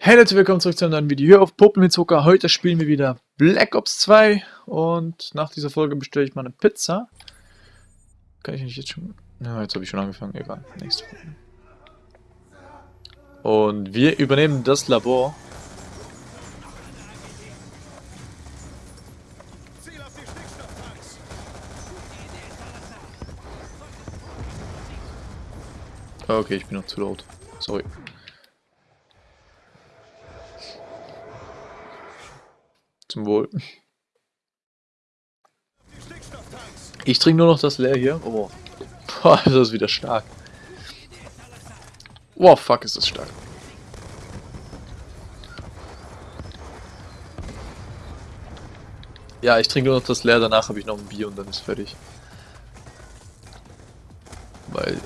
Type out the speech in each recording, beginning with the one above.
Hey Leute, willkommen zurück zu einem neuen Video hier auf Puppen mit Zucker. Heute spielen wir wieder Black Ops 2 und nach dieser Folge bestelle ich mal eine Pizza. Kann ich nicht jetzt schon... Ja, jetzt habe ich schon angefangen, egal. Nächste Folge. Und wir übernehmen das Labor. Okay, ich bin noch zu laut. Sorry. Zum Wohl. Ich trinke nur noch das leer hier. Oh. Boah, das ist wieder stark. Wow, fuck, ist das stark. Ja, ich trinke nur noch das leer, danach habe ich noch ein Bier und dann ist fertig. Weil,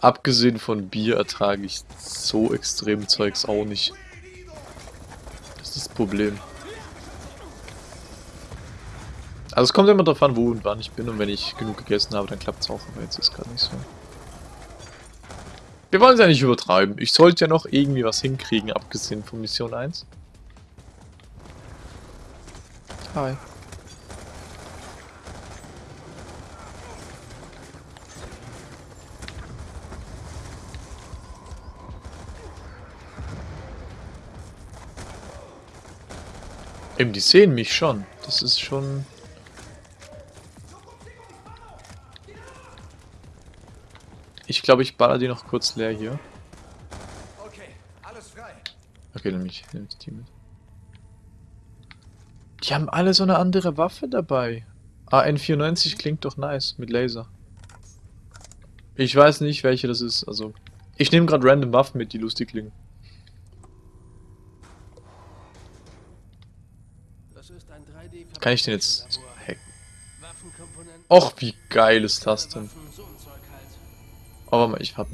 abgesehen von Bier ertrage ich so extrem Zeugs auch nicht. Das ist das Problem. Also es kommt immer darauf an, wo und wann ich bin und wenn ich genug gegessen habe, dann klappt es auch, aber jetzt ist gerade nicht so. Wir wollen es ja nicht übertreiben. Ich sollte ja noch irgendwie was hinkriegen, abgesehen von Mission 1. Hi. Eben, die sehen mich schon. Das ist schon glaube, ich baller die noch kurz leer hier. Okay, alles frei. Okay, nehme ich, nehm ich die mit. Die haben alle so eine andere Waffe dabei. AN94 klingt doch nice, mit Laser. Ich weiß nicht, welche das ist, also... Ich nehme gerade random Waffen mit, die lustig klingen. Kann ich den jetzt hacken? Och, wie geil ist das denn? Aber mal, ich hab.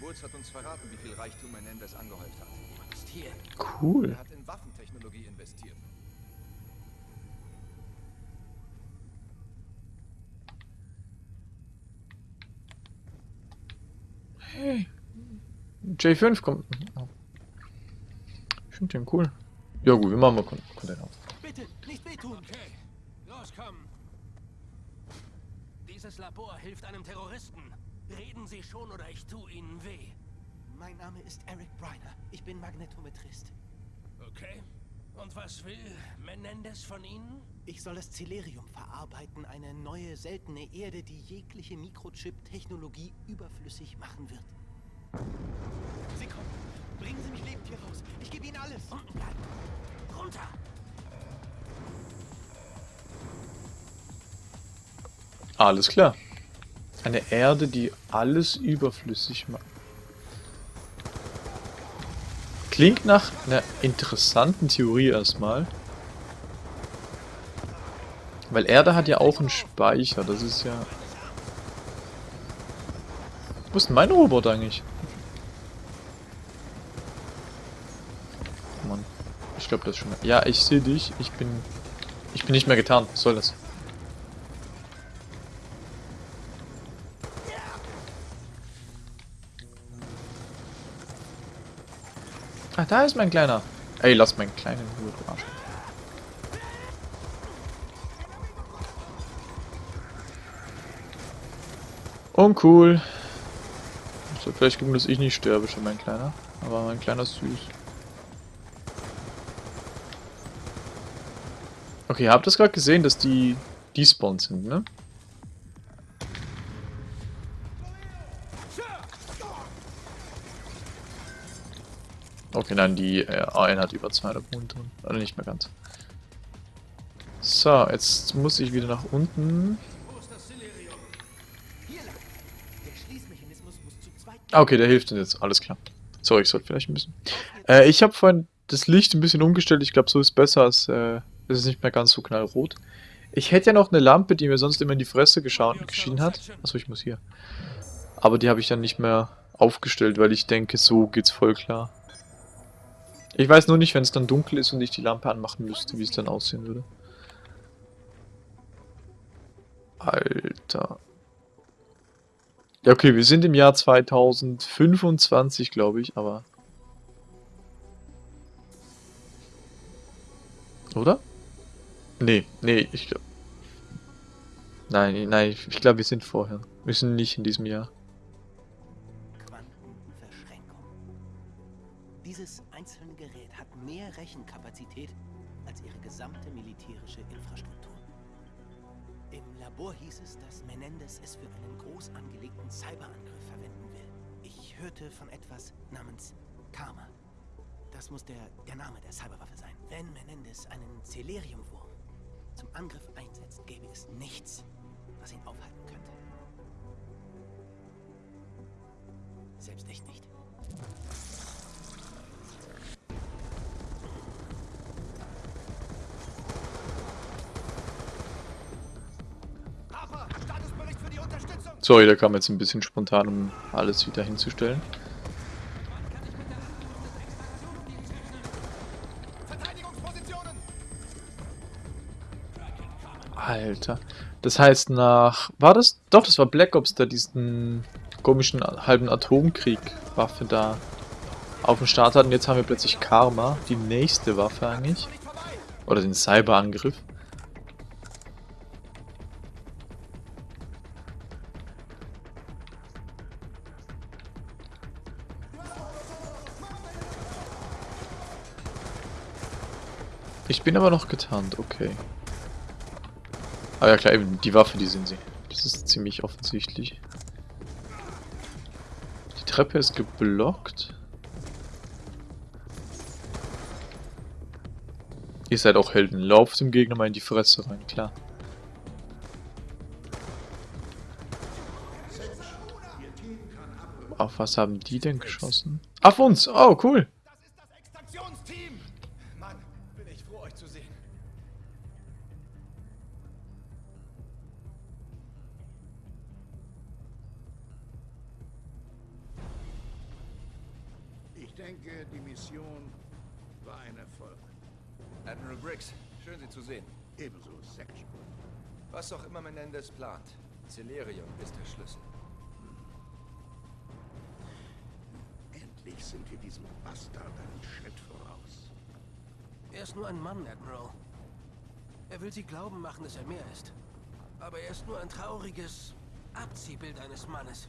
Woods hat uns verraten, wie viel Reichtum Menendez angehäuft hat. Cool. Er hat in Waffentechnologie investiert. Hey. J5 kommt. Ich finde den cool. Ja gut, wir machen mal Container. Bitte, nicht wehtun. Okay. Los, komm. Dieses Labor hilft einem Terroristen. Reden Sie schon oder ich tue Ihnen weh. Mein Name ist Eric Briner. Ich bin Magnetometrist. Okay. Und was will Menendez von Ihnen? Ich soll das Celerium verarbeiten, eine neue, seltene Erde, die jegliche Mikrochip-Technologie überflüssig machen wird. Sie kommen. Bringen Sie mich lebend hier raus. Ich gebe Ihnen alles. Unten bleiben. Runter. Alles klar. Eine Erde, die alles überflüssig macht. Klingt nach einer interessanten Theorie erstmal. Weil Erde hat ja auch einen Speicher, das ist ja... Wo ist denn mein Roboter eigentlich? Mann. Ich glaube, das schon... Ja, ich sehe dich. Ich bin... Ich bin nicht mehr getan. Was soll das? Da ist mein Kleiner. Ey, lass meinen Kleinen in Ruhe, du Arsch. Uncool. Es wird vielleicht gucken, dass ich nicht sterbe, schon mein Kleiner. Aber mein Kleiner ist süß. Okay, habt ihr das gerade gesehen, dass die despawned sind, ne? Okay, nein, die äh, AN hat über 200 Punkte. Also nicht mehr ganz. So, jetzt muss ich wieder nach unten. Ah, okay, der hilft uns jetzt. Alles klar. So, ich sollte vielleicht ein bisschen... Äh, ich habe vorhin das Licht ein bisschen umgestellt. Ich glaube, so ist besser, äh, es ist nicht mehr ganz so knallrot. Ich hätte ja noch eine Lampe, die mir sonst immer in die Fresse geschienen hat. Achso, ich muss hier. Aber die habe ich dann nicht mehr aufgestellt, weil ich denke, so geht's voll klar. Ich weiß nur nicht, wenn es dann dunkel ist und ich die Lampe anmachen müsste, wie es dann aussehen würde. Alter. Ja, okay, wir sind im Jahr 2025, glaube ich, aber... Oder? Nee, nee, ich glaube... Nein, nein, ich glaube, wir sind vorher. Wir sind nicht in diesem Jahr. Labor hieß es, dass Menendez es für einen groß angelegten Cyberangriff verwenden will. Ich hörte von etwas namens Karma. Das muss der, der Name der Cyberwaffe sein. Wenn Menendez einen Celeriumwurm zum Angriff einsetzt, gäbe es nichts, was ihn aufhalten könnte. Selbst ich nicht. Sorry, der kam jetzt ein bisschen spontan, um alles wieder hinzustellen. Alter. Das heißt nach... War das? Doch, das war Black Ops, der diesen komischen halben Atomkrieg-Waffe da auf dem Start hat. Und jetzt haben wir plötzlich Karma, die nächste Waffe eigentlich. Oder den Cyberangriff. Ich bin aber noch getarnt, okay. Aber ja klar, eben die Waffe, die sind sie. Das ist ziemlich offensichtlich. Die Treppe ist geblockt. Ihr seid auch Helden. Lauft dem Gegner mal in die Fresse rein, klar. Auf was haben die denn geschossen? Auf uns! Oh, cool! Schön Sie zu sehen. Ebenso Section. Was auch immer Menendez plant, Celerium ist der Schlüssel. Endlich sind wir diesem Bastard einen Schritt voraus. Er ist nur ein Mann, Admiral. Er will sie glauben machen, dass er mehr ist. Aber er ist nur ein trauriges Abziehbild eines Mannes.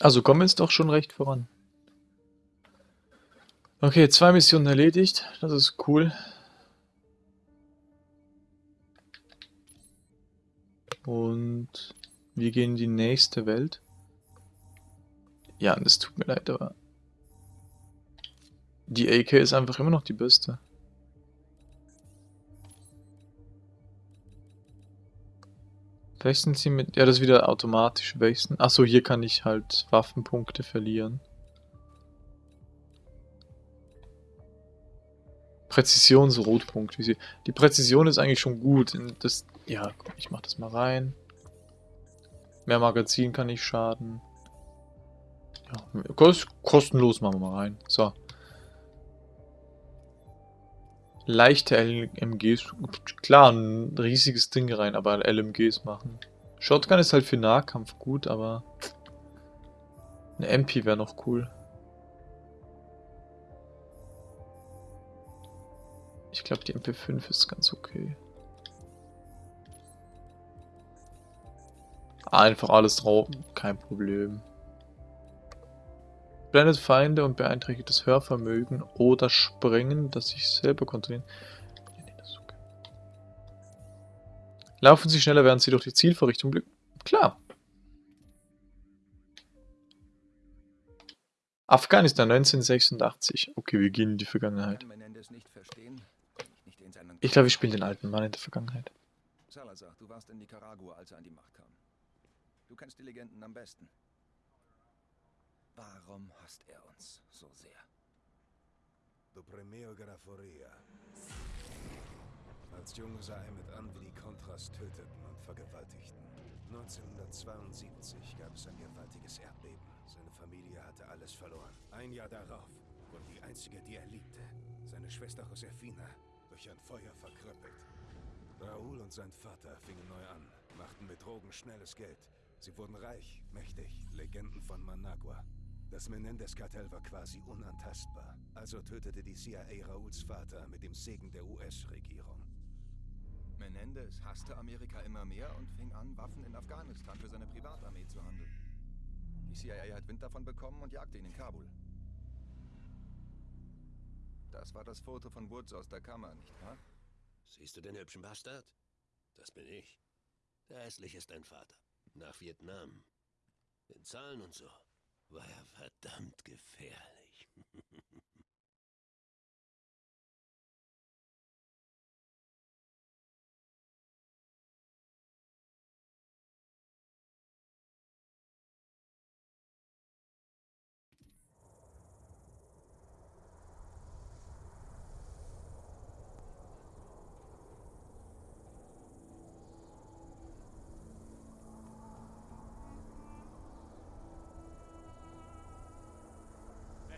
Also kommen wir jetzt doch schon recht voran. Okay, zwei Missionen erledigt. Das ist cool. Und wir gehen in die nächste Welt. Ja, das tut mir leid, aber die AK ist einfach immer noch die beste. Wechseln Sie mit... Ja, das ist wieder automatisch wechseln. Achso, hier kann ich halt Waffenpunkte verlieren. Präzisionsrotpunkt. Wie sie, die Präzision ist eigentlich schon gut. Das, ja, komm, ich mach das mal rein. Mehr Magazin kann nicht schaden. Ja, kost, kostenlos machen wir mal rein. So. Leichte LMGs. Klar, ein riesiges Ding rein, aber LMGs machen. Shotgun ist halt für Nahkampf gut, aber eine MP wäre noch cool. Ich glaube, die MP5 ist ganz okay. Einfach alles drauf, kein Problem. Blendet Feinde und beeinträchtigt das Hörvermögen oder Springen, das sich selber kontrollieren. Laufen Sie schneller, während Sie durch die Zielvorrichtung blicken. Klar. Afghanistan 1986. Okay, wir gehen in die Vergangenheit. Ich Ich glaube, wir spielen den alten Mann in der Vergangenheit. Salazar, du warst in Nicaragua, als er an die Macht kam. Du kennst die Legenden am besten. Warum hasst er uns so sehr? Du Premio Graforia. Als Junge sah er mit an, wie die Contras töteten und vergewaltigten. 1972 gab es ein gewaltiges Erdbeben. Seine Familie hatte alles verloren. Ein Jahr darauf wurde die einzige, die er liebte, seine Schwester Josefina, durch ein Feuer verkrüppelt. Raúl und sein Vater fingen neu an, machten mit Drogen schnelles Geld. Sie wurden reich, mächtig, Legenden von Managua. Das Menendez-Kartell war quasi unantastbar. Also tötete die CIA Raúls Vater mit dem Segen der US-Regierung. Menendez hasste Amerika immer mehr und fing an, Waffen in Afghanistan für seine Privatarmee zu handeln. Die CIA hat Wind davon bekommen und jagte ihn in Kabul. Das war das Foto von Woods aus der Kammer, nicht wahr? Siehst du den hübschen Bastard? Das bin ich. Der hässlich ist dein Vater. Nach Vietnam. In Zahlen und so war er verdammt gefährlich.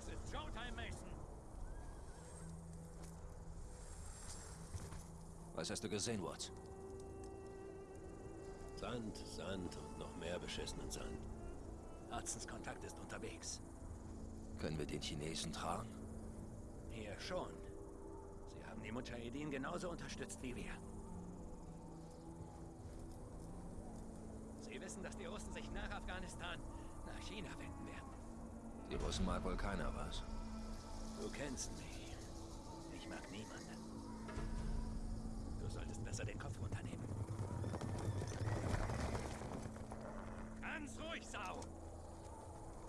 Es ist Showtime, Mason. Was hast du gesehen, Watts? Sand, Sand und noch mehr beschissenen Sand. Hudsons Kontakt ist unterwegs. Können wir den Chinesen tragen? Hier schon. Sie haben die Mujahedin genauso unterstützt wie wir. Sie wissen, dass die Russen sich nach Afghanistan nach China wenden werden. Die Russen mag wohl keiner was. Du kennst mich. Ich mag niemanden. Du solltest besser den Kopf runternehmen. Ganz ruhig, Sau!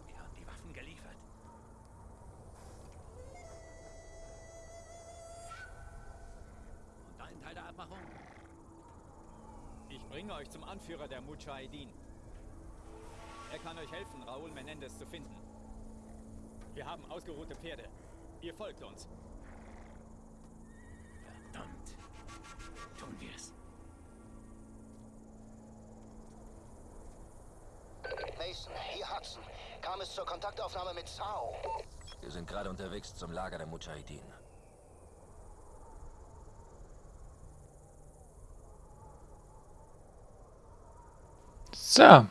Wir haben die Waffen geliefert. Und dein Teil der Abmachung? Ich bringe euch zum Anführer der Mujahedin. Er kann euch helfen, Raúl Menendez zu finden. Wir haben ausgeruhte Pferde. Ihr folgt uns. Es zur Kontaktaufnahme mit Sao? Wir sind gerade unterwegs zum Lager der Mujahideen. So.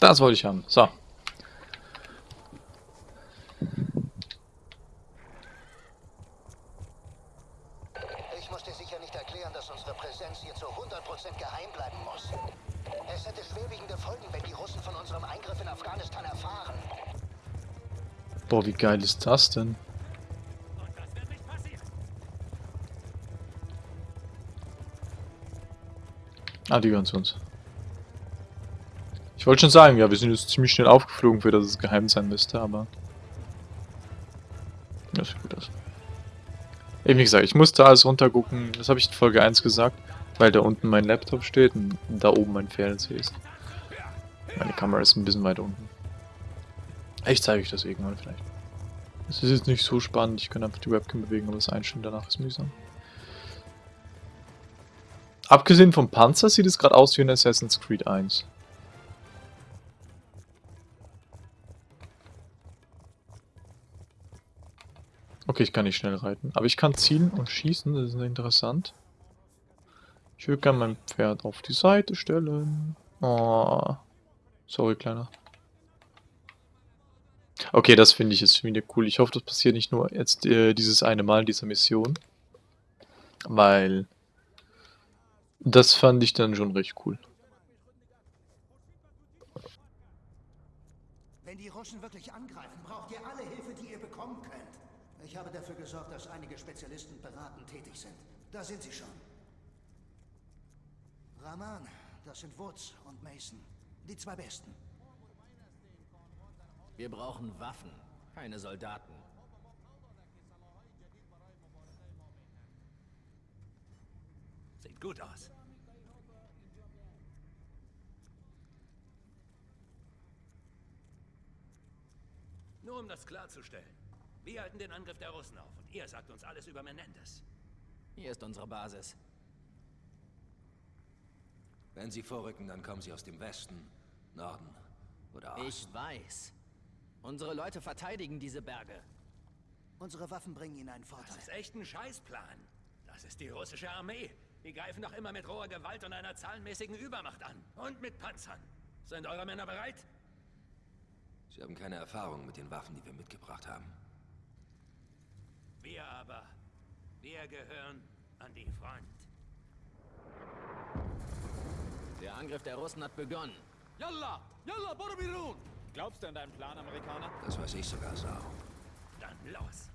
Das wollte ich haben. So. Ich muss dir sicher nicht erklären, dass unsere Präsenz hier zu 100% geheim bleiben muss. Es hätte schwerwiegende Folgen, wenn die Russen von unserem Eingriff in Afghanistan erfahren. Boah, wie geil ist das denn? Ah, die gehören zu uns. Ich wollte schon sagen, ja, wir sind jetzt ziemlich schnell aufgeflogen, für dass es geheim sein müsste, aber... Das sieht gut aus. Eben wie gesagt, ich musste alles runtergucken, das habe ich in Folge 1 gesagt, weil da unten mein Laptop steht und da oben mein Fernseher ist. Meine Kamera ist ein bisschen weiter unten. Ich zeige euch das irgendwann vielleicht. Es ist jetzt nicht so spannend, ich kann einfach die Webcam bewegen, aber das Einstellen danach ist mühsam. Abgesehen vom Panzer sieht es gerade aus wie in Assassin's Creed 1. Okay, ich kann nicht schnell reiten. Aber ich kann zielen und schießen, das ist interessant. Ich würde gerne mein Pferd auf die Seite stellen. Oh. Sorry, Kleiner. Okay, das finde ich jetzt wieder cool. Ich hoffe, das passiert nicht nur jetzt äh, dieses eine Mal in dieser Mission. Weil... Das fand ich dann schon recht cool. Wenn die Russen wirklich angreifen, braucht ihr alle Hilfe, die ihr bekommen könnt. Ich habe dafür gesorgt, dass einige Spezialisten beratend tätig sind. Da sind sie schon. Rahman, das sind Woods und Mason. Die zwei Besten. Wir brauchen Waffen, keine Soldaten. Sieht gut aus. Nur um das klarzustellen. Wir halten den Angriff der Russen auf und ihr sagt uns alles über Menendez. Hier ist unsere Basis. Wenn sie vorrücken, dann kommen sie aus dem Westen, Norden oder Osten. Ich weiß. Unsere Leute verteidigen diese Berge. Unsere Waffen bringen ihnen einen Vorteil. Das ist echt ein Scheißplan. Das ist die russische Armee. Die greifen doch immer mit roher Gewalt und einer zahlenmäßigen Übermacht an. Und mit Panzern. Sind eure Männer bereit? Sie haben keine Erfahrung mit den Waffen, die wir mitgebracht haben. Wir aber. Wir gehören an die Front. Der Angriff der Russen hat begonnen. Yalla! Yalla, Borbirun! Glaubst du an deinen Plan, Amerikaner? Das weiß ich sogar, Sau. Dann los.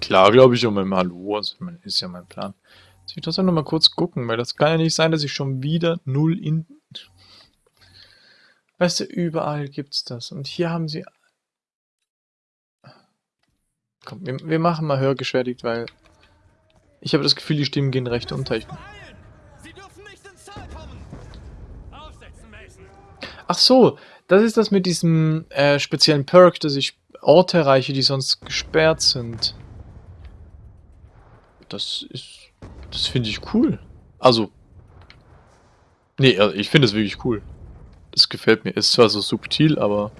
Klar, glaube ich, um mein Hallo. Also, ist ja mein Plan. Jetzt will ich das noch mal kurz gucken, weil das kann ja nicht sein, dass ich schon wieder null in. Weißt du, überall gibt's das. Und hier haben sie. Komm, wir, wir machen mal hörgeschädigt, weil. Ich habe das Gefühl, die Stimmen gehen recht unter. Ich, ach so, das ist das mit diesem äh, speziellen Perk, dass ich Orte erreiche, die sonst gesperrt sind. Das ist. Das finde ich cool. Also. Nee, also ich finde es wirklich cool. Das gefällt mir. Ist zwar so subtil, aber.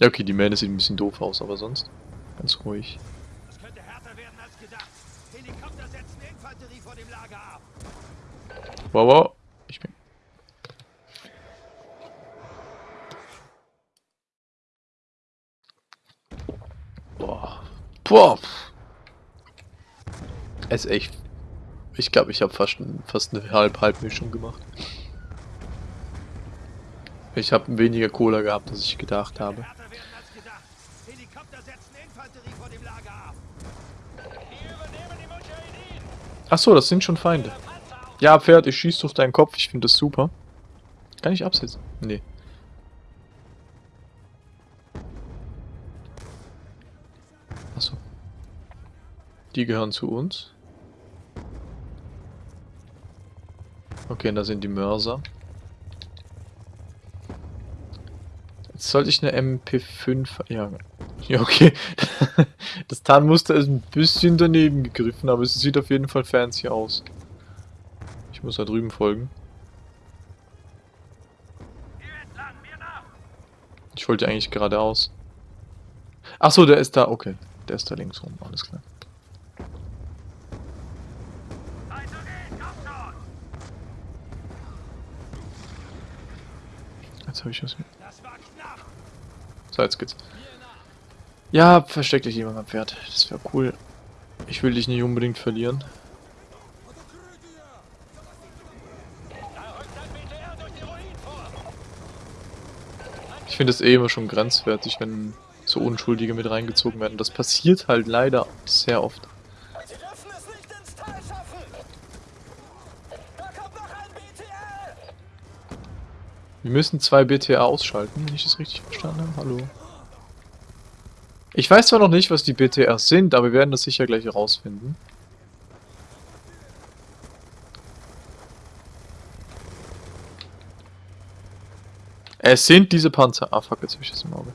Ja, okay, die Mähne sieht ein bisschen doof aus, aber sonst ganz ruhig. Wow, wow. Ich bin. Boah. Boah. Es ist echt. Ich glaube, ich habe fast, fast eine Halb-Halb-Mischung gemacht. Ich habe weniger Cola gehabt, als ich gedacht habe. Ach so, das sind schon Feinde. Ja, Pferd, ich schieß durch deinen Kopf. Ich finde das super. Kann ich absetzen? Nee. Achso. Die gehören zu uns. Okay, da sind die Mörser. Jetzt sollte ich eine MP5... Ja, ja okay. Das Tarnmuster ist ein bisschen daneben gegriffen, aber es sieht auf jeden Fall fancy aus. Muss da drüben folgen. Ich wollte eigentlich geradeaus. Ach so, der ist da. Okay, der ist da links rum. Alles klar. Jetzt habe ich was. Knapp. So, jetzt geht's. Ja, versteck dich lieber mein Pferd. Das wäre cool. Ich will dich nicht unbedingt verlieren. Da rückt ein BTR durch die Ruinen vor! Ich finde es eh immer schon grenzwertig, wenn so Unschuldige mit reingezogen werden. Das passiert halt leider sehr oft. Wir müssen zwei BTA ausschalten, wenn ich das richtig verstanden habe. Hallo. Ich weiß zwar noch nicht, was die BTRs sind, aber wir werden das sicher gleich herausfinden. Es sind diese Panzer. Ah, fuck, jetzt habe ich das im Auge.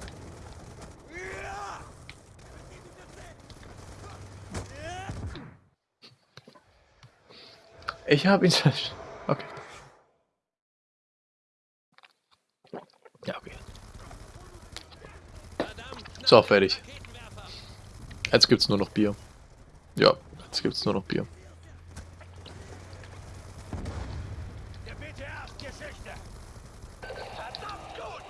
Ich habe ihn... Okay. Ja, okay. So, fertig. Jetzt gibt's nur noch Bier. Ja, jetzt gibt's nur noch Bier. Der BTR ist Geschichte. Verdammt gut.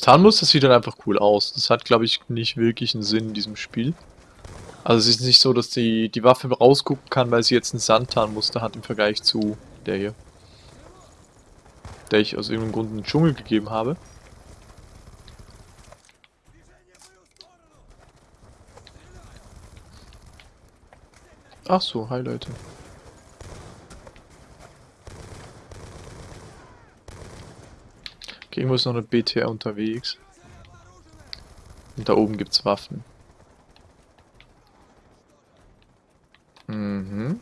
Das Tarnmuster sieht dann einfach cool aus. Das hat, glaube ich, nicht wirklich einen Sinn in diesem Spiel. Also es ist nicht so, dass die, die Waffe rausgucken kann, weil sie jetzt ein Sandtarnmuster hat im Vergleich zu der hier. Der ich aus irgendeinem Grund in den Dschungel gegeben habe. Ach so, hi Leute. Irgendwo ist noch eine BTR unterwegs. Und da oben gibt's Waffen. Mhm.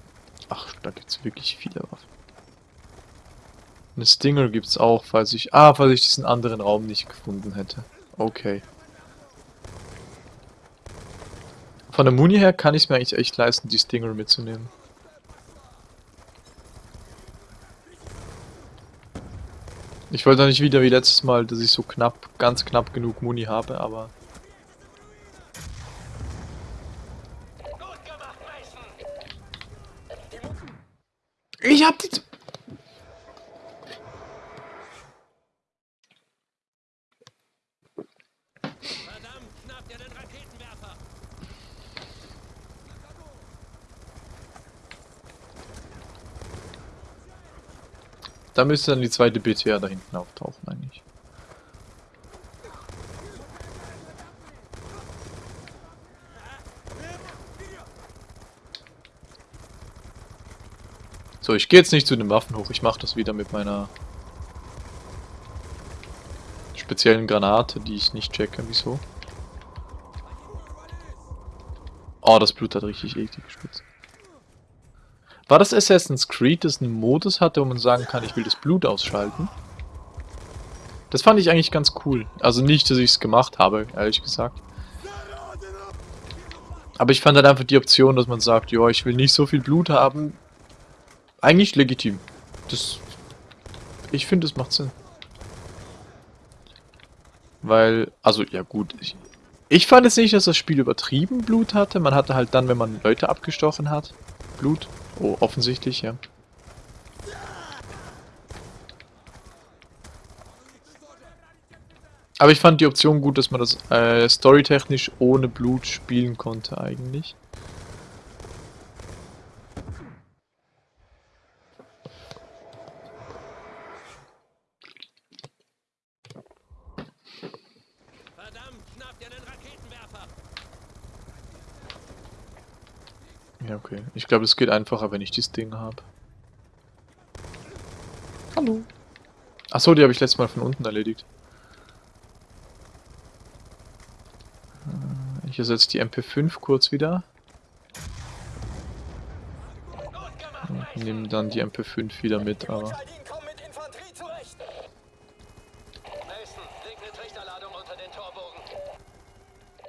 gibt es wirklich viele Waffen. Eine Stinger gibt es auch, falls ich... Ah, falls ich diesen anderen Raum nicht gefunden hätte. Okay. Von der Muni her kann ich mir eigentlich echt leisten, die Stinger mitzunehmen. Ich wollte nicht wieder wie letztes Mal, dass ich so knapp, ganz knapp genug Muni habe, aber... Ich hab die... Verdammt, schnappt ihr den Raketenwerfer! Da müsste dann die zweite BTA da hinten auftauchen eigentlich. So, ich gehe jetzt nicht zu den Waffen hoch. Ich mache das wieder mit meiner speziellen Granate, die ich nicht checke. Wieso? Oh, das Blut hat richtig eklig gespitzt. War das Assassin's Creed, das einen Modus hatte, wo man sagen kann, ich will das Blut ausschalten? Das fand ich eigentlich ganz cool. Also nicht, dass ich es gemacht habe, ehrlich gesagt. Aber ich fand halt einfach die Option, dass man sagt, ja, ich will nicht so viel Blut haben. Eigentlich legitim. Das... Ich finde, das macht Sinn. Weil, also, ja gut. Ich, ich fand es nicht, dass das Spiel übertrieben Blut hatte. Man hatte halt dann, wenn man Leute abgestochen hat, Blut. Oh, offensichtlich, ja. Aber ich fand die Option gut, dass man das äh, storytechnisch ohne Blut spielen konnte eigentlich. Verdammt, schnappt ihr den Raketenwerfer! Ja, okay. Ich glaube, es geht einfacher, wenn ich dieses Ding habe. Hallo. Achso, die habe ich letztes Mal von unten erledigt. Äh, Ich ersetze die MP5 kurz wieder. Und nehme dann die MP5 wieder mit, aber...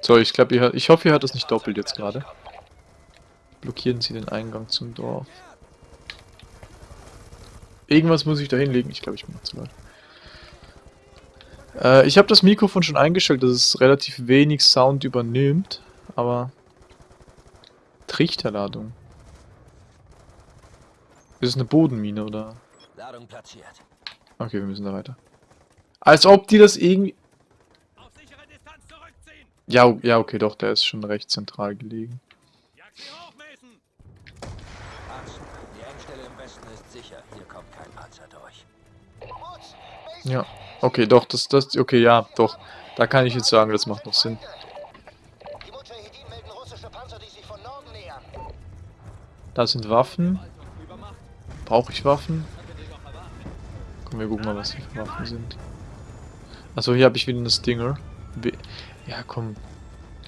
So, ich glaube, ich hoffe, ihr hört das nicht doppelt jetzt gerade. Blockieren Sie den Eingang zum Dorf. Irgendwas muss ich da hinlegen. Ich glaube, ich bin noch zu laut. Äh, ich habe das Mikrofon schon eingestellt, dass es relativ wenig Sound übernimmt, aber... Trichterladung. Ist es eine Bodenmine, oder? Ladung platziert. Okay, wir müssen da weiter. Als ob die das irgendwie... Auf sichere Distanz zurückziehen! Ja, ja, okay, doch, der ist schon recht zentral gelegen. Jag sie hoch, Mason! Hansen, die Engstelle im Westen ist sicher. Hier kommt kein Panzer durch. Ja, okay, doch, das, das, okay, ja, doch. Da kann ich jetzt sagen, das macht noch Sinn. Da sind Waffen. Brauche ich Waffen? Komm, wir gucken mal, was die für Waffen sind. Achso, hier habe ich wieder eine Stinger. Ja, komm.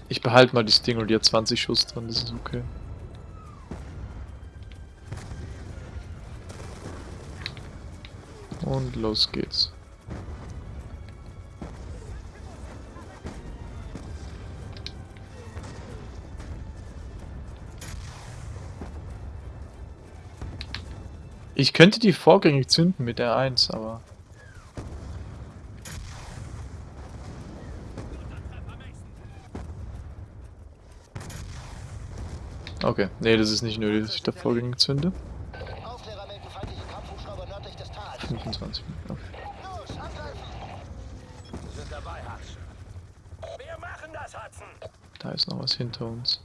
Ich behalte mal die Stinger, die hat 20 Schuss drin, das ist okay. Und los geht's. Ich könnte die vorgängig zünden mit der 1, aber... Okay, nee, das ist nicht nötig, dass ich da vorgängig zünde. 20 Meter. Los, Wir sind dabei, Hudson. Wir machen das, Hudson. Da ist noch was hinter uns.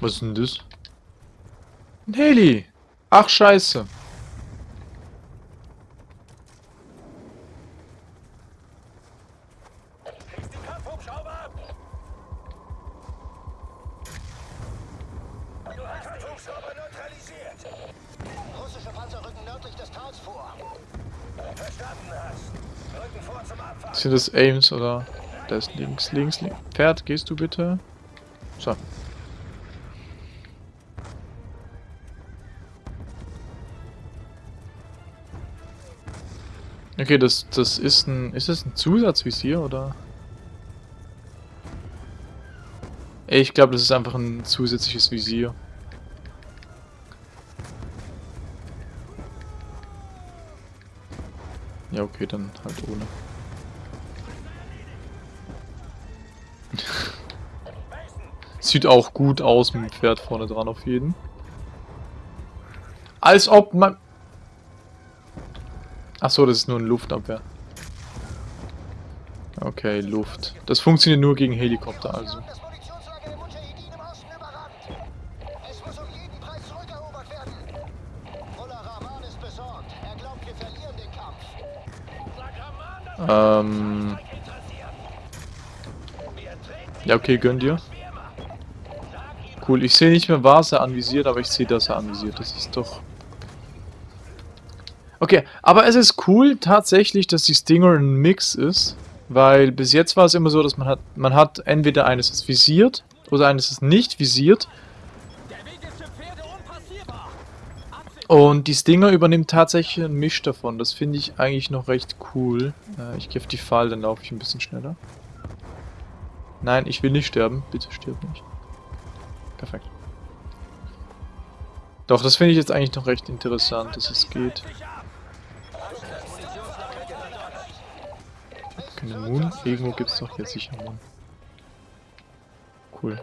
Was ist denn das? Ein Heli! Ach, scheiße. bisschen des Aims oder... Da ist links, links, links. Pferd, gehst du bitte? So. Okay, das, das ist ein... Ist das ein Zusatzvisier, oder? Ich glaube, das ist einfach ein zusätzliches Visier. Ja, okay, dann halt ohne. Sieht auch gut aus mit dem Pferd vorne dran auf jeden. Als ob man... Achso, das ist nur ein Luftabwehr. Okay, Luft. Das funktioniert nur gegen Helikopter also. Ähm... Ja, okay, gönn dir. Cool, ich sehe nicht mehr, was er anvisiert, aber ich sehe, dass er anvisiert. Das ist doch... Okay, aber es ist cool tatsächlich, dass die Stinger ein Mix ist, weil bis jetzt war es immer so, dass man hat, man hat entweder eines ist visiert oder eines ist nicht visiert. Und die Stinger übernimmt tatsächlich einen Misch davon. Das finde ich eigentlich noch recht cool. Äh, ich gehe auf die Fall, dann laufe ich ein bisschen schneller. Nein, ich will nicht sterben. Bitte stirb nicht. Perfekt. Doch, das finde ich jetzt eigentlich noch recht interessant, dass es geht. Keine Moon? Irgendwo gibt es doch jetzt sicher Moon. Cool.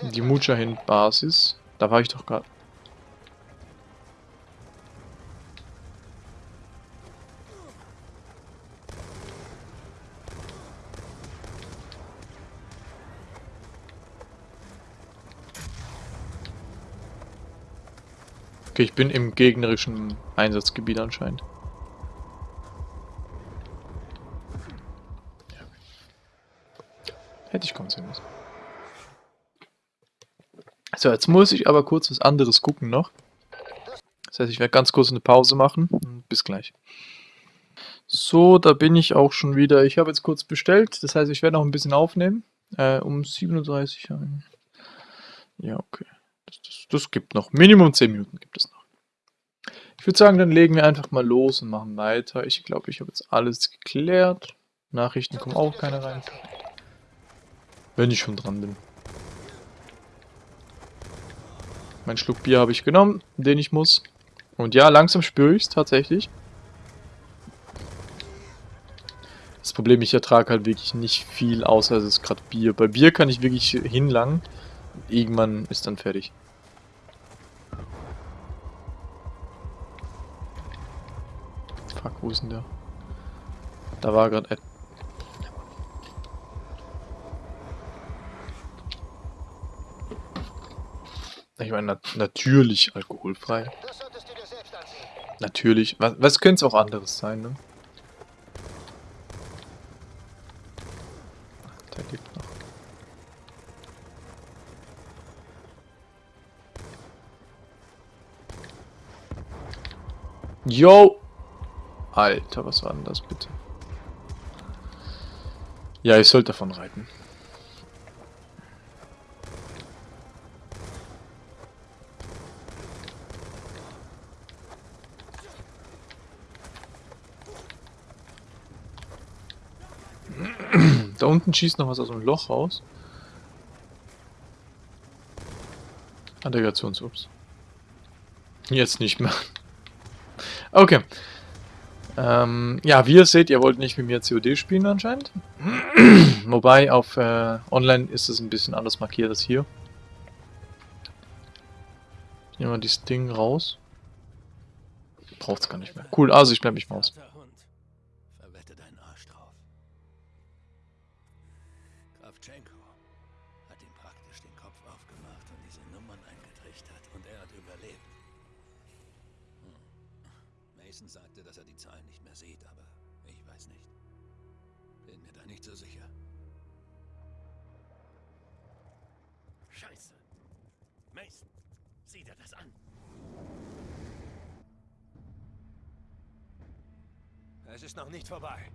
Die Mujahid-Basis. Da war ich doch gerade. Okay, ich bin im gegnerischen Einsatzgebiet anscheinend. Hätte ich kommen sehen müssen. So, jetzt muss ich aber kurz was anderes gucken noch. Das heißt, ich werde ganz kurz eine Pause machen. Bis gleich. So, da bin ich auch schon wieder. Ich habe jetzt kurz bestellt. Das heißt, ich werde noch ein bisschen aufnehmen. Äh, um 37 Uhr. Ja, okay. Das, das, das gibt noch. Minimum 10 Minuten gibt es noch. Ich würde sagen, dann legen wir einfach mal los und machen weiter. Ich glaube, ich habe jetzt alles geklärt. Nachrichten kommen auch keine rein. Wenn ich schon dran bin. Mein Schluck Bier habe ich genommen, den ich muss. Und ja, langsam spüre ich es tatsächlich. Das Problem, ich ertrage halt wirklich nicht viel, außer es ist gerade Bier. Bei Bier kann ich wirklich hinlangen. Irgendwann ist dann fertig. Wo ist denn der? Da war gerade... Ich meine, nat natürlich alkoholfrei. Natürlich. Was, was könnte es auch anderes sein, ne? Der lebt noch. Yo! Alter, was war denn das bitte? Ja, ich sollte davon reiten. Da unten schießt noch was aus dem Loch raus. Integrationsups. Jetzt nicht mehr. Okay. Ähm, ja, wie ihr seht, ihr wollt nicht mit mir COD spielen anscheinend. Wobei auf äh, Online ist es ein bisschen anders markiert als hier. Nehmen wir dieses Ding raus. Braucht's gar nicht mehr. Cool, also ich bleib mich mal aus. Verwette deinen Arsch drauf. Kravchenko hat ihm praktisch den Kopf aufgemacht und diese Nummern eingetrichtert und er hat überlebt. Mason sagte, dass er die Zahlen nicht mehr sieht, aber ich weiß nicht. Bin mir da nicht so sicher. Scheiße. Mason, sieh dir das an. Es ist noch nicht vorbei.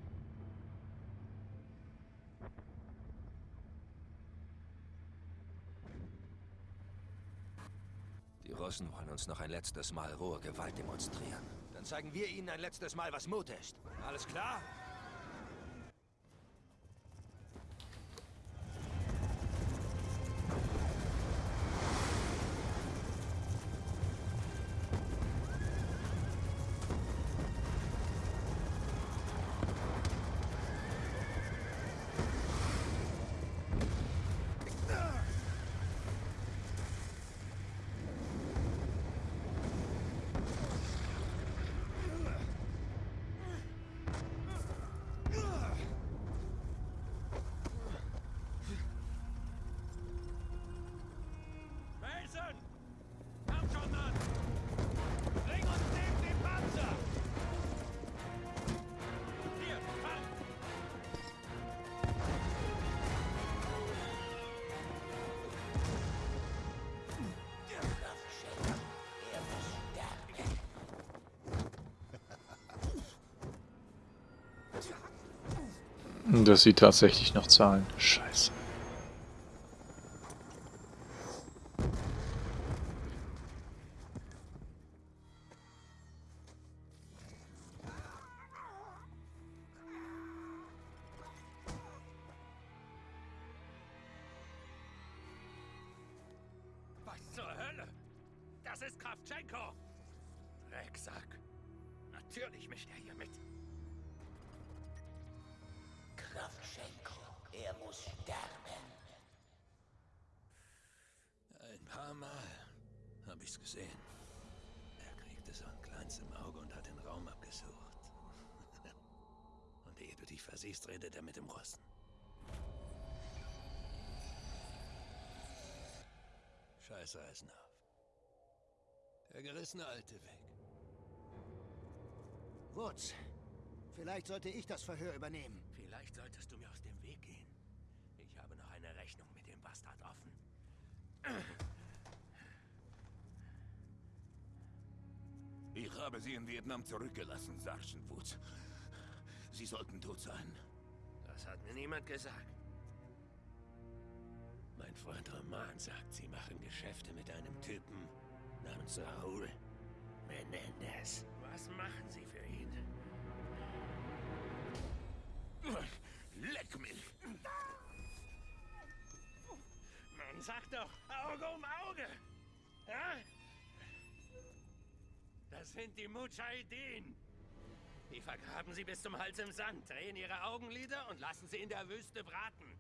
Die Russen wollen uns noch ein letztes Mal rohe Gewalt demonstrieren. Zeigen wir ihnen ein letztes Mal, was Mut ist. Alles klar? Das sieht tatsächlich noch Zahlen. Scheiße. Der gerissene alte Weg. Wutz, vielleicht sollte ich das Verhör übernehmen. Vielleicht solltest du mir aus dem Weg gehen. Ich habe noch eine Rechnung mit dem Bastard offen. Ich habe sie in Vietnam zurückgelassen, Sergeant Woods. Sie sollten tot sein. Das hat mir niemand gesagt. Mein Freund Roman sagt, sie machen Geschäfte mit einem Typen namens Raúl Menendez. Was machen Sie für ihn? Leck mich! Man sagt doch Auge um Auge. Ja? Das sind die Mujahideen. Die vergraben sie bis zum Hals im Sand, drehen ihre Augenlider und lassen sie in der Wüste braten.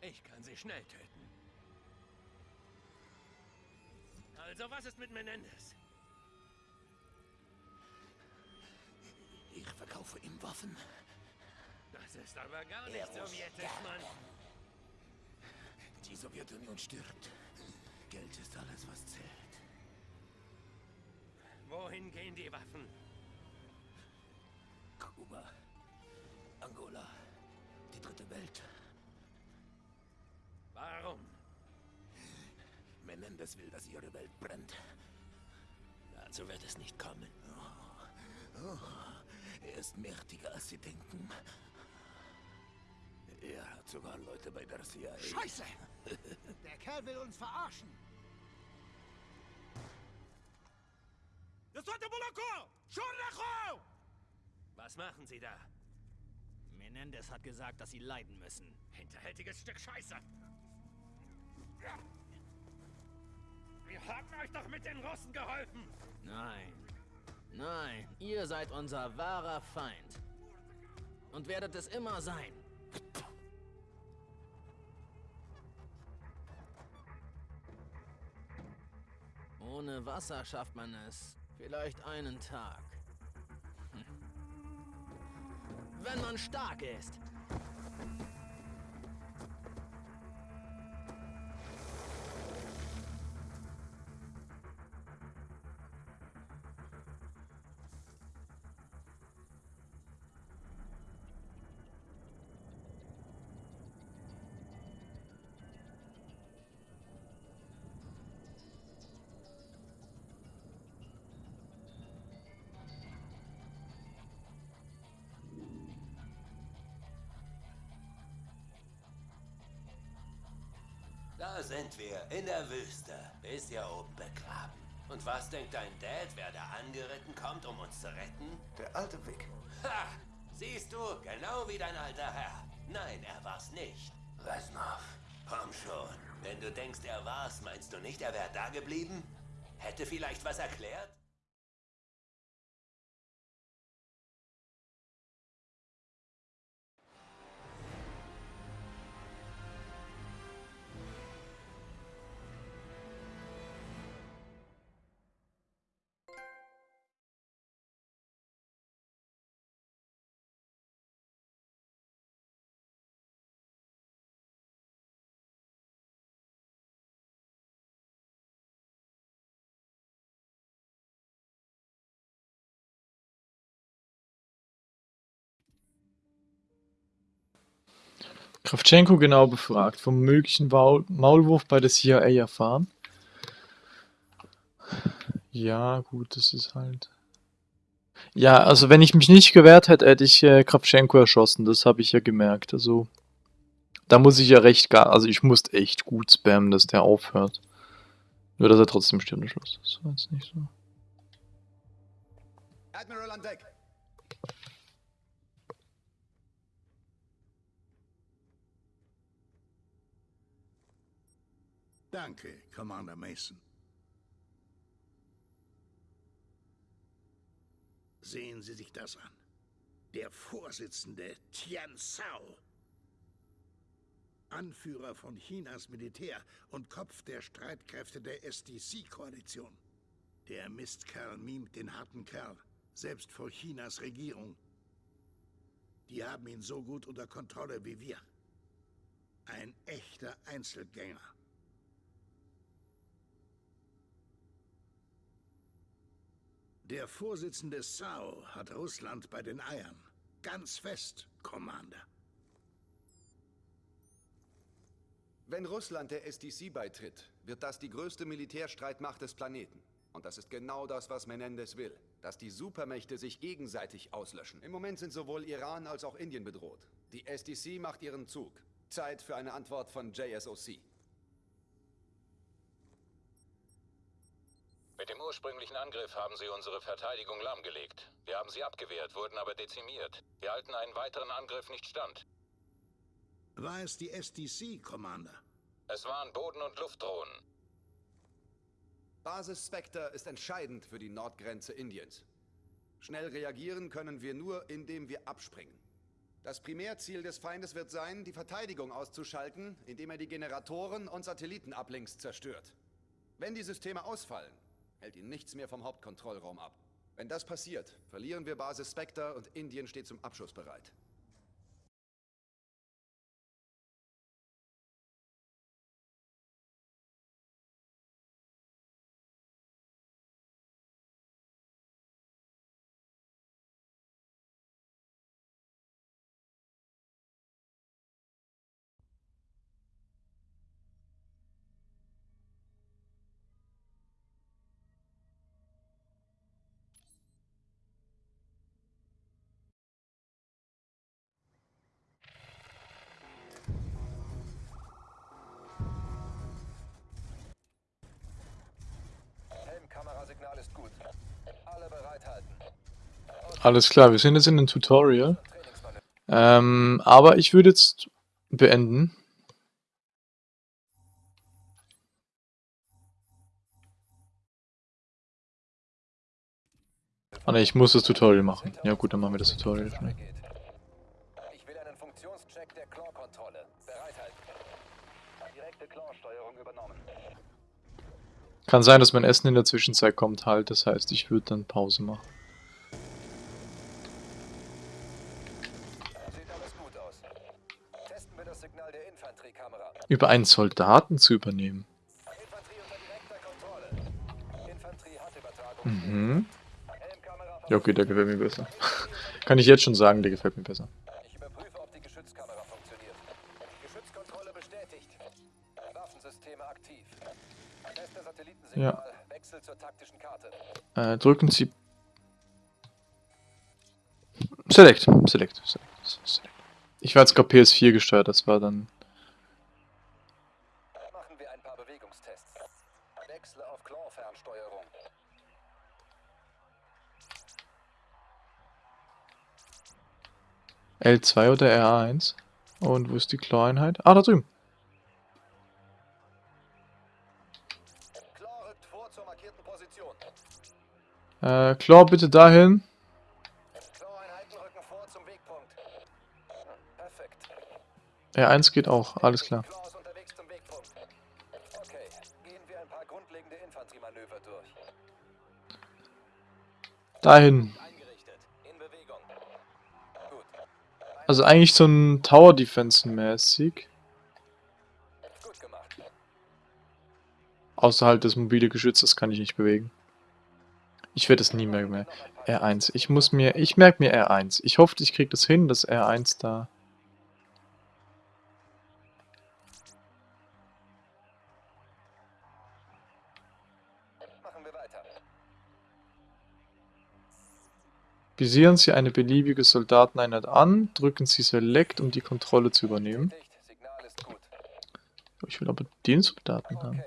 Ich kann sie schnell töten. Also, was ist mit Menendez? Ich verkaufe ihm Waffen. Das ist aber gar nicht sowjetisch, Mann. Die Sowjetunion stirbt. Geld ist alles, was zählt. Wohin gehen die Waffen? Kuba, Angola, die dritte Welt. Warum? Menendez will, dass ihre Welt brennt. Dazu wird es nicht kommen. Oh, er ist mächtiger, als sie denken. Er hat sogar Leute bei der CIA. Scheiße! Der Kerl will uns verarschen. Was machen Sie da? Menendez hat gesagt, dass sie leiden müssen. Hinterhältiges Stück Scheiße. Wir haben euch doch mit den Russen geholfen. Nein. Nein, ihr seid unser wahrer Feind. Und werdet es immer sein. Ohne Wasser schafft man es vielleicht einen Tag. Hm. Wenn man stark ist. Da sind wir, in der Wüste. Ist ja oben begraben. Und was denkt dein Dad, wer da angeritten kommt, um uns zu retten? Der alte Vic. Ha! Siehst du, genau wie dein alter Herr. Nein, er war's nicht. Reznov. Komm schon. Wenn du denkst, er war's, meinst du nicht, er wäre da geblieben? Hätte vielleicht was erklärt? Kravtschenko genau befragt, vom möglichen Maul Maulwurf bei der CIA erfahren. Ja, gut, das ist halt... Ja, also wenn ich mich nicht gewehrt hätte, hätte ich äh, Kravtschenko erschossen, das habe ich ja gemerkt. Also, da muss ich ja recht gar... Also ich musste echt gut spammen, dass der aufhört. Nur, dass er trotzdem stirbt am Schluss. Das war jetzt nicht so. Admiral an Deck. Danke, Commander Mason. Sehen Sie sich das an. Der Vorsitzende Tian Sao. Anführer von Chinas Militär und Kopf der Streitkräfte der SDC-Koalition. Der Mistkerl mimt den harten Kerl, selbst vor Chinas Regierung. Die haben ihn so gut unter Kontrolle wie wir. Ein echter Einzelgänger. Der Vorsitzende Sao hat Russland bei den Eiern. Ganz fest, Commander. Wenn Russland der SDC beitritt, wird das die größte Militärstreitmacht des Planeten. Und das ist genau das, was Menendez will. Dass die Supermächte sich gegenseitig auslöschen. Im Moment sind sowohl Iran als auch Indien bedroht. Die SDC macht ihren Zug. Zeit für eine Antwort von JSOC. Mit dem ursprünglichen Angriff haben sie unsere Verteidigung lahmgelegt. Wir haben sie abgewehrt, wurden aber dezimiert. Wir halten einen weiteren Angriff nicht stand. War es die SDC, Commander? Es waren Boden- und Luftdrohnen. Basis Spectre ist entscheidend für die Nordgrenze Indiens. Schnell reagieren können wir nur, indem wir abspringen. Das Primärziel des Feindes wird sein, die Verteidigung auszuschalten, indem er die Generatoren und Satellitenablinks zerstört. Wenn die Systeme ausfallen, hält ihn nichts mehr vom Hauptkontrollraum ab. Wenn das passiert, verlieren wir Basis Spectre und Indien steht zum Abschuss bereit. Helmkamerasignal ist gut. Alle bereithalten. Alles klar, wir sind jetzt in einem Tutorial. Ähm, aber ich würde jetzt beenden. Ah ne, ich muss das Tutorial machen. Ja gut, dann machen wir das Tutorial. schnell. Ich will einen Funktionscheck der Claw-Kontrolle. Bereithalten. Direkte Claw-Steuerung übernommen. Kann sein, dass mein Essen in der Zwischenzeit kommt halt. Das heißt, ich würde dann Pause machen. Über einen Soldaten zu übernehmen. Mhm. Ja okay, der gefällt mir besser. Kann ich jetzt schon sagen, der gefällt mir besser. Waffensysteme aktiv. Teste Satellitensignal. Ja. Wechsel zur taktischen Karte. Äh, drücken Sie... Select, Select, Select, Select. Ich war jetzt gerade PS4 gesteuert, das war dann... Machen wir ein paar Bewegungstests. Wechsle auf Claw-Fernsteuerung. L2 oder R1? Und wo ist die Claw-Einheit? Ah, da drüben. Äh, Claw bitte dahin. Claw-Einheiten rücken vor zum Wegpunkt. Perfekt. R1 geht auch, alles klar. Dahin. Also eigentlich so ein Tower Defense mäßig. Gut gemacht. Außer halt das mobile Geschütz, das kann ich nicht bewegen. Ich werde es nie mehr mehr. R1. Ich muss mir, ich merke mir R1. Ich hoffe, ich kriege das hin, dass R1 da. Machen wir weiter. Visieren Sie eine beliebige Soldateneinheit an, drücken Sie Select, um die Kontrolle zu übernehmen. Ich will aber den Soldaten haben.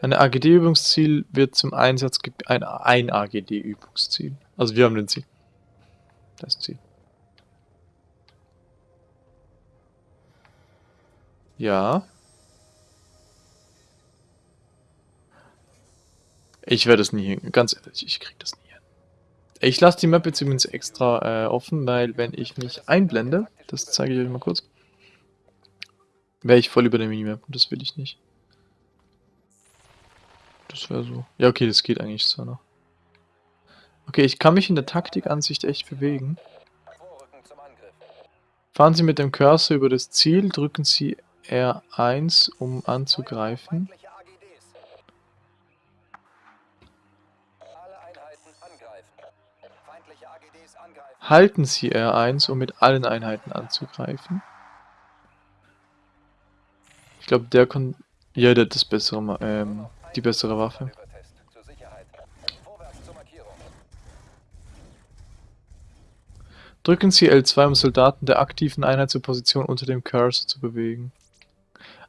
Ein AGD-Übungsziel wird zum Einsatz ein, ein AGD-Übungsziel. Also wir haben den Ziel. Das Ziel. Ja. Ich werde es nie hin. Ganz ehrlich, ich krieg das nie hin. Ich lasse die Map jetzt übrigens extra äh, offen, weil wenn ich mich einblende, das zeige ich euch mal kurz, wäre ich voll über der Minimap und das will ich nicht. Das wäre so. Ja, okay, das geht eigentlich zwar noch. Okay, ich kann mich in der Taktikansicht echt bewegen. Fahren Sie mit dem Cursor über das Ziel, drücken Sie R1, um anzugreifen. Halten Sie R1, um mit allen Einheiten anzugreifen. Ich glaube, der kann... Ja, der hat das bessere, ähm, die bessere Waffe. Drücken Sie L2, um Soldaten der aktiven Einheit zur Position unter dem Cursor zu bewegen.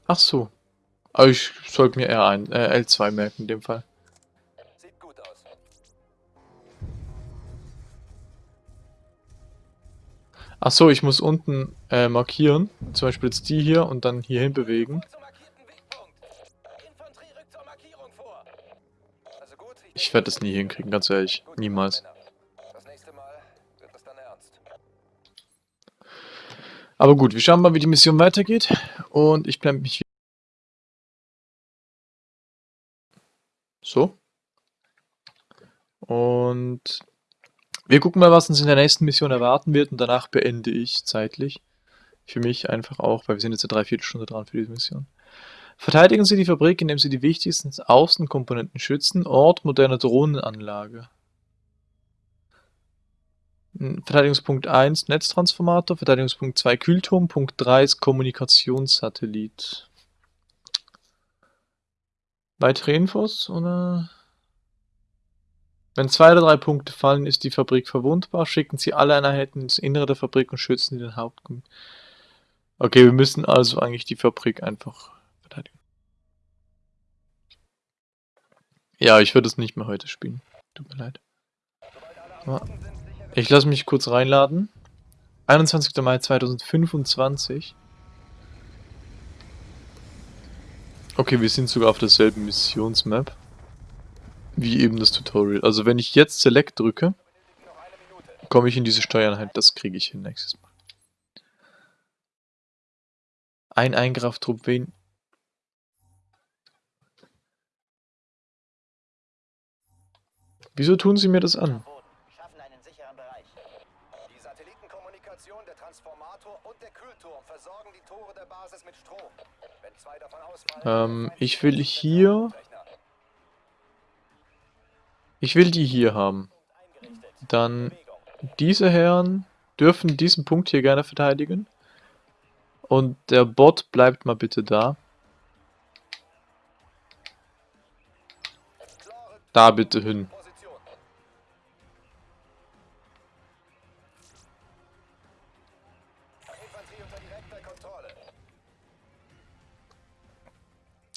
Ach so. Aber ich sollte mir R1, äh, L2 merken in dem Fall. Ach so, ich muss unten äh, markieren. Zum Beispiel jetzt die hier und dann hierhin bewegen. Ich werde das nie hinkriegen, ganz ehrlich. Niemals. Aber gut, wir schauen mal, wie die Mission weitergeht. Und ich blende mich. So. Und wir gucken mal, was uns in der nächsten Mission erwarten wird. Und danach beende ich zeitlich. Für mich einfach auch, weil wir sind jetzt eine Dreiviertelstunde dran für diese Mission. Verteidigen Sie die Fabrik, indem Sie die wichtigsten Außenkomponenten schützen. Ort moderner Drohnenanlage. Hm, Verteidigungspunkt 1 Netztransformator, Verteidigungspunkt 2 Kühlturm, Punkt 3 ist Kommunikationssatellit. Weitere Infos oder? Wenn zwei oder drei Punkte fallen, ist die Fabrik verwundbar. Schicken Sie alle Einheiten ins Innere der Fabrik und schützen Sie den Hauptkom. Okay, wir müssen also eigentlich die Fabrik einfach verteidigen. Ja, ich würde es nicht mehr heute spielen. Tut mir leid. Ich lasse mich kurz reinladen. 21. Mai 2025. Okay, wir sind sogar auf derselben Missionsmap. Wie eben das Tutorial. Also wenn ich jetzt Select drücke, komme ich in diese Steuereinheit. Das kriege ich hin nächstes Mal. Ein Eingreiftrupp wen... Wieso tun sie mir das an? Schaffen einen sicheren Bereich. Die Satellitenkommunikation, der Transformator und der Kühlturm versorgen die Tore der Basis mit Strom. Wenn zwei davon ausfallen, Ähm, ich will hier... Ich will die hier haben. Dann diese Herren dürfen diesen Punkt hier gerne verteidigen. Und der Bot bleibt mal bitte da. Da bitte hin.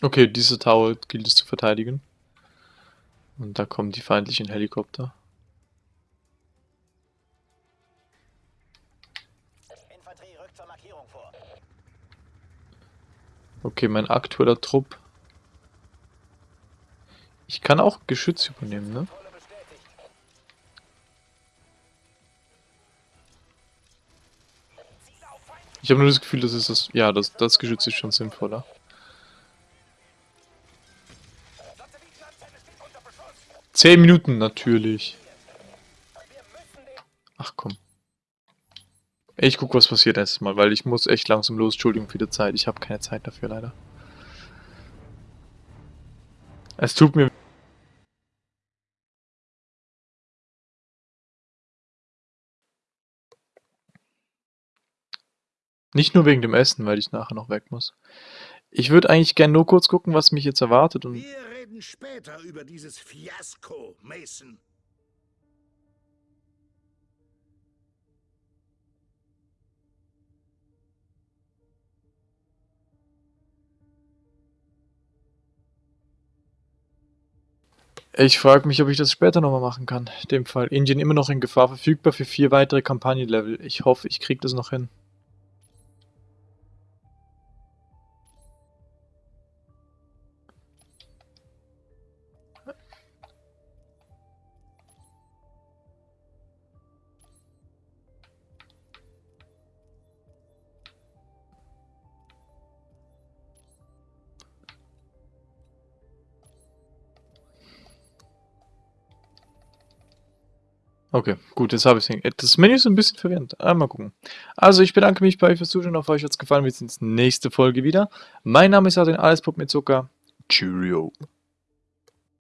Okay, diese Tower gilt es zu verteidigen. Und da kommen die feindlichen Helikopter. Infanterie rückt zur Markierung vor. Okay, mein aktueller Trupp. Ich kann auch Geschütz übernehmen, ne? Ich habe nur das Gefühl, das ist das. Ja, das, das Geschütz ist schon sinnvoller. Zehn Minuten natürlich. Ach komm. Ich guck, was passiert erstmal, weil ich muss echt langsam los. Entschuldigung für die Zeit. Ich habe keine Zeit dafür leider. Es tut mir Nicht nur wegen dem Essen, weil ich nachher noch weg muss. Ich würde eigentlich gerne nur kurz gucken, was mich jetzt erwartet und... Reden später über dieses Fiasko, Mason. Ich frage mich, ob ich das später nochmal machen kann. In dem Fall Indien immer noch in Gefahr, verfügbar für vier weitere Kampagnenlevel. Ich hoffe, ich kriege das noch hin. Okay, gut, jetzt habe ich es. Das Menü ist ein bisschen verwirrend. Ah, mal gucken. Also, ich bedanke mich bei euch fürs Zuschauen. Auf euch hat es gefallen. Wir sehen uns nächste Folge wieder. Mein Name ist Adrian Alles Pop mit Zucker. Cheerio.